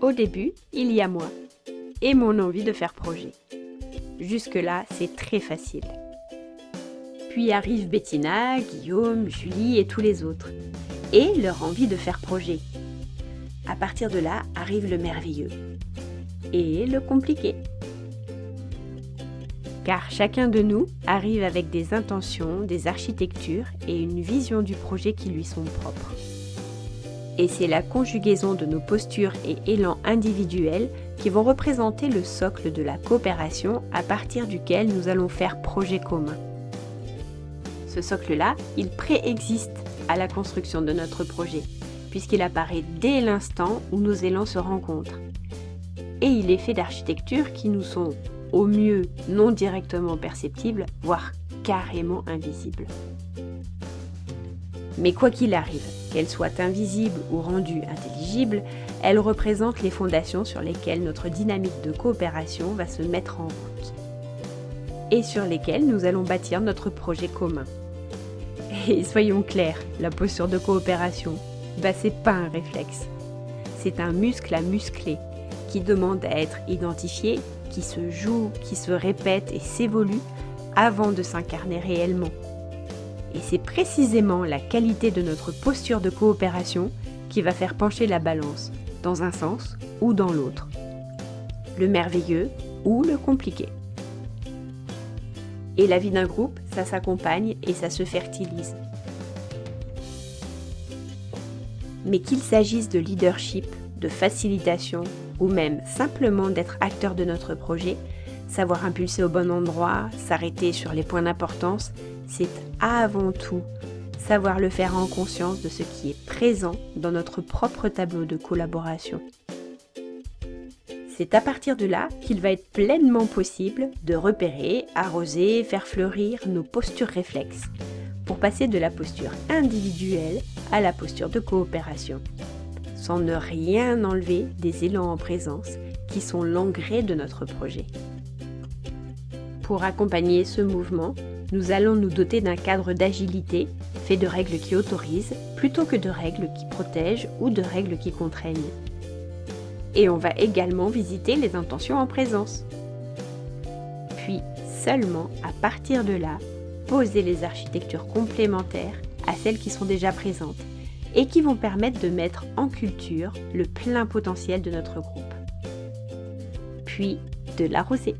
Au début, il y a moi et mon envie de faire projet. Jusque-là, c'est très facile. Puis arrivent Bettina, Guillaume, Julie et tous les autres. Et leur envie de faire projet. À partir de là arrive le merveilleux. Et le compliqué. Car chacun de nous arrive avec des intentions, des architectures et une vision du projet qui lui sont propres. Et c'est la conjugaison de nos postures et élans individuels qui vont représenter le socle de la coopération à partir duquel nous allons faire projet commun. Ce socle-là, il préexiste à la construction de notre projet, puisqu'il apparaît dès l'instant où nos élans se rencontrent. Et il est fait d'architectures qui nous sont, au mieux, non directement perceptibles, voire carrément invisibles. Mais quoi qu'il arrive, qu'elle soit invisible ou rendue intelligible, elle représente les fondations sur lesquelles notre dynamique de coopération va se mettre en route et sur lesquelles nous allons bâtir notre projet commun. Et soyons clairs, la posture de coopération, bah c'est pas un réflexe. C'est un muscle à muscler qui demande à être identifié, qui se joue, qui se répète et s'évolue avant de s'incarner réellement. Et c'est précisément la qualité de notre posture de coopération qui va faire pencher la balance, dans un sens ou dans l'autre. Le merveilleux ou le compliqué. Et la vie d'un groupe, ça s'accompagne et ça se fertilise. Mais qu'il s'agisse de leadership, de facilitation ou même simplement d'être acteur de notre projet, savoir impulser au bon endroit, s'arrêter sur les points d'importance, c'est avant tout savoir le faire en conscience de ce qui est présent dans notre propre tableau de collaboration. C'est à partir de là qu'il va être pleinement possible de repérer, arroser, faire fleurir nos postures réflexes, pour passer de la posture individuelle à la posture de coopération, sans ne rien enlever des élans en présence qui sont l'engrais de notre projet. Pour accompagner ce mouvement, nous allons nous doter d'un cadre d'agilité fait de règles qui autorisent plutôt que de règles qui protègent ou de règles qui contraignent. Et on va également visiter les intentions en présence. Puis, seulement à partir de là, poser les architectures complémentaires à celles qui sont déjà présentes et qui vont permettre de mettre en culture le plein potentiel de notre groupe. Puis, de l'arroser.